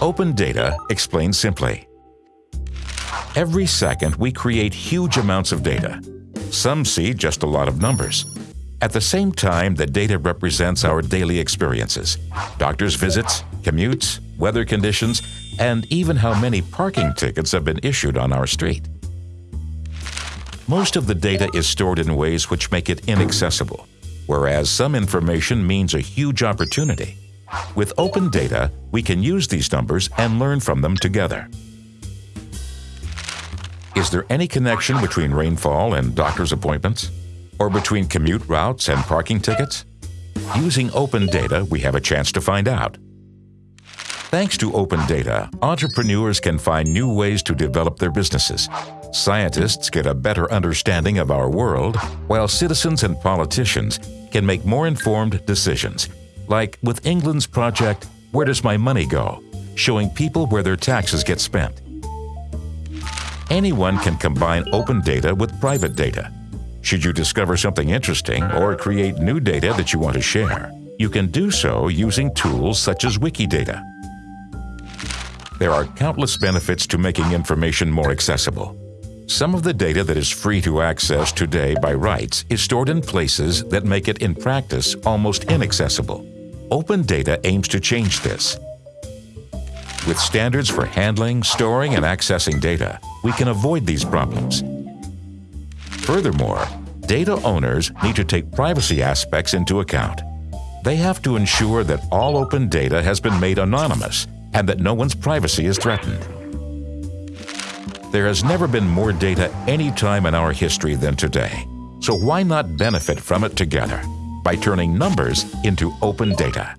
Open data explained simply. Every second, we create huge amounts of data. Some see just a lot of numbers. At the same time, the data represents our daily experiences. Doctor's visits, commutes, weather conditions, and even how many parking tickets have been issued on our street. Most of the data is stored in ways which make it inaccessible, whereas some information means a huge opportunity. With open data, we can use these numbers and learn from them together. Is there any connection between rainfall and doctor's appointments? Or between commute routes and parking tickets? Using open data, we have a chance to find out. Thanks to open data, entrepreneurs can find new ways to develop their businesses. Scientists get a better understanding of our world, while citizens and politicians can make more informed decisions, like with England's project, Where Does My Money Go?, showing people where their taxes get spent. Anyone can combine open data with private data. Should you discover something interesting or create new data that you want to share, you can do so using tools such as Wikidata. There are countless benefits to making information more accessible. Some of the data that is free to access today by rights is stored in places that make it in practice almost inaccessible. Open data aims to change this. With standards for handling, storing, and accessing data, we can avoid these problems. Furthermore, data owners need to take privacy aspects into account. They have to ensure that all open data has been made anonymous and that no one's privacy is threatened. There has never been more data any time in our history than today, so why not benefit from it together by turning numbers into open data?